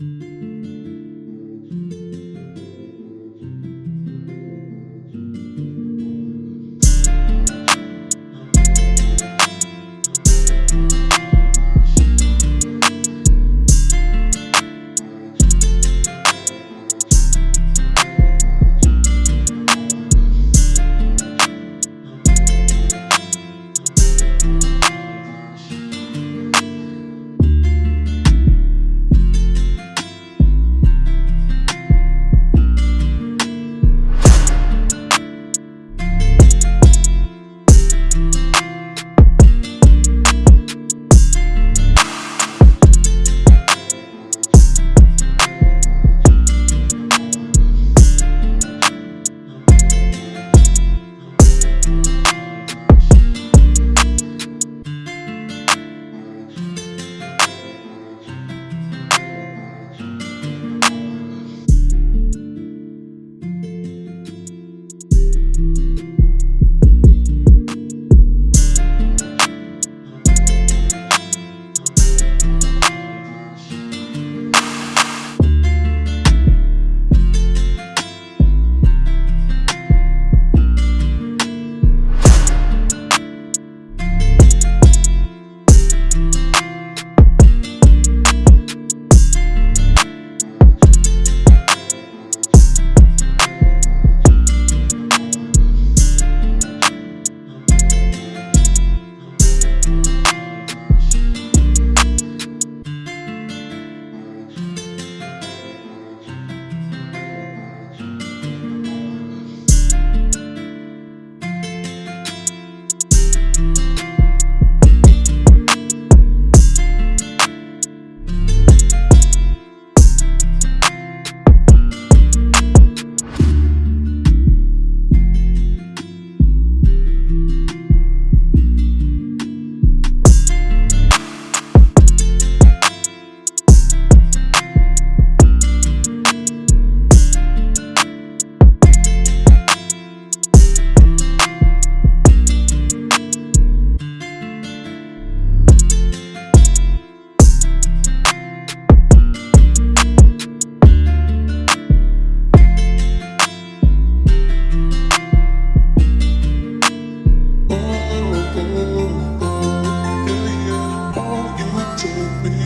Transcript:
you to me.